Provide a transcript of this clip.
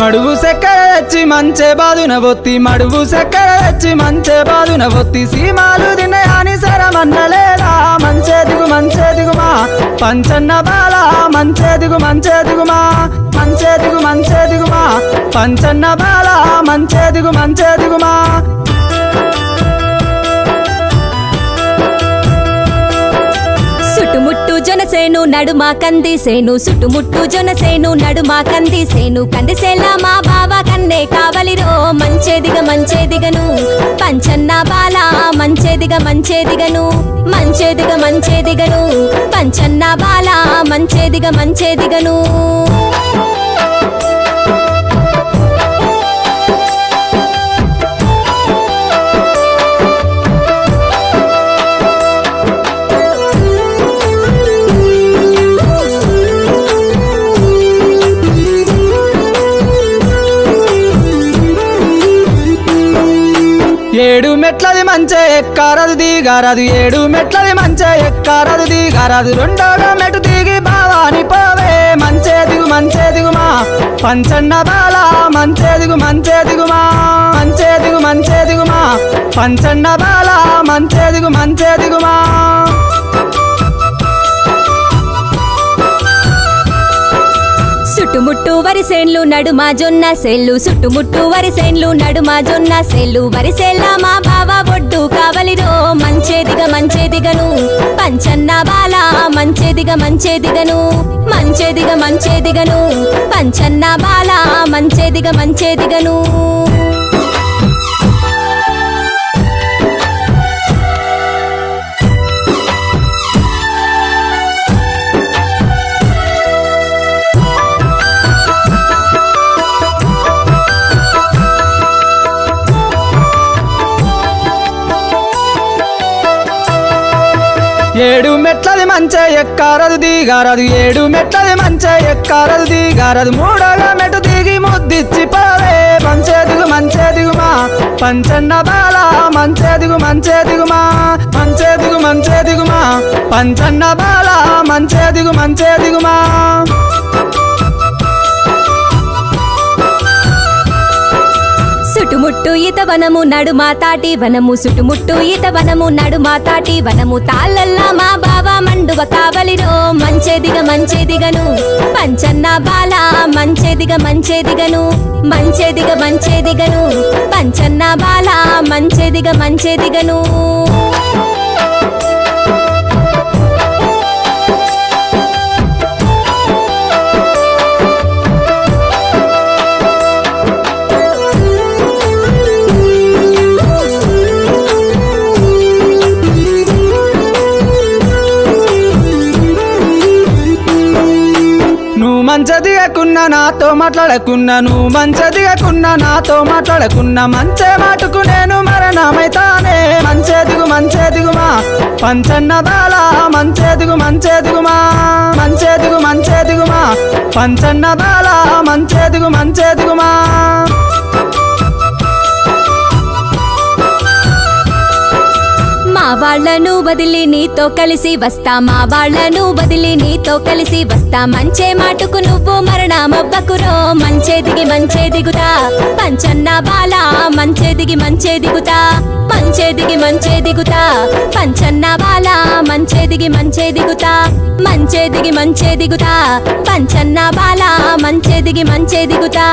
మడుగు సెక్కర తెచ్చి మంచే బాదున ఒత్తి మడుగు సెక్కర తెచ్చి మంచే బాదున ఒత్తి సీమాలు తినయాని సరమన్నలేదా మంచే దిగు మంచే దిగుమా పంచన్న బాల మంచే దిగు మంచే దిగుమా మంచే దిగు మంచే దిగుమా పంచన్న బాల మంచే దిగు మంచే దిగుమా సుట్టుముట్టు జొనసేను నడుమ కందిసేను సుట్టుముట్టు జొనసేను నడుమ కందిసేను కందిసేలా మా బావ కన్నే కావలిరో. మంచేదిగ మంచేదిగను. పంచన్న బాల మంచేదిగ మంచేదిగను. మంచేదిగ మంచేదిగను. పంచన్న బాల మంచేదిగ మంచేదిగను. ఏడు మెట్లది మంచే ఎక్కారదు దిగారదు ఏడు మెట్లది మంచే ఎక్కారదు దిగారదు. రెండోగా మెట్టు దిగి భావాని పోవే మంచే దిగు మంచే దిగుమా పంచన్న బాల మంచే దిగు మంచే దిగుమా మంచే దిగు మంచే దిగుమా పంచన్న బాల మంచే దిగు మంచే దిగుమా సుట్టుముట్టు వరిసేన్లు నడుమ జొన్న సేన్లు సుట్టుముట్టు వరిసేన్లు నడుమ జొన్న సేన్లు వరిసేల్ల మా బావ బొడ్డు కావలిరో మంచేదిగ మంచేదిగను. పంచన్న బాల మంచేదిగ మంచేదిగను. మంచేదిగ మంచేదిగను. పంచన్న బాల మంచేదిగ మంచేదిగను. ఏడు మెట్లది మంచే ఎక్కారదు దిగారదు. ఏడు మెట్లది మంచే ఎక్కారదు దిగారదు. మూడోగా మెట్టు దిగి ముద్దిచ్చి పోవే మంచే దిగు మంచే దిగుమా పంచన్న బాల మంచే దిగు మంచే దిగుమా మంచే దిగు మంచే దిగుమా పంచన్న బాల మంచే దిగు మంచే దిగుమా చుట్టుముట్టు ఈత వనము నడుమ తాటి వనము చుట్టుముట్టు ఈత వనము నడుమ తాటి వనము. తాళ్ళల్లా మా బావ మండువ కావలిరో మంచేదిగ మంచేదిగను. పంచన్న బాల మంచేదిగ మంచేదిగను మంచేదిగ మంచేదిగను. పంచన్న బాల మంచేదిగ మంచేదిగను. మంచదిగకున్నా నాతో మాట్లాడకున్నా నువ్వు మంచదిగకున్నా నాతో మాట్లాడకున్నా మంచే మాటుకు నేను మరణమైతానే. మంచే దిగు మంచే దిగుమా పంచన్న బాల మంచే దిగు మంచేదిగు దిగుమా వాళ్ళను వదిలి నీతో కలిసి వస్తా మా వాళ్ళను వదిలి నీతో కలిసి వస్తా. మంచే మాటుకు నువ్వు మరణమవ్వకురో మంచే దిగి మంచే దిగుతా. పంచన్న బాల మంచే దిగి మంచే దిగుతా. మంచే దిగి మంచే దిగుతా. పంచన్న బాల మంచే దిగి మంచే దిగుతా. మంచే దిగి మంచే దిగుతా. పంచన్న బాల మంచే దిగి మంచే దిగుతా.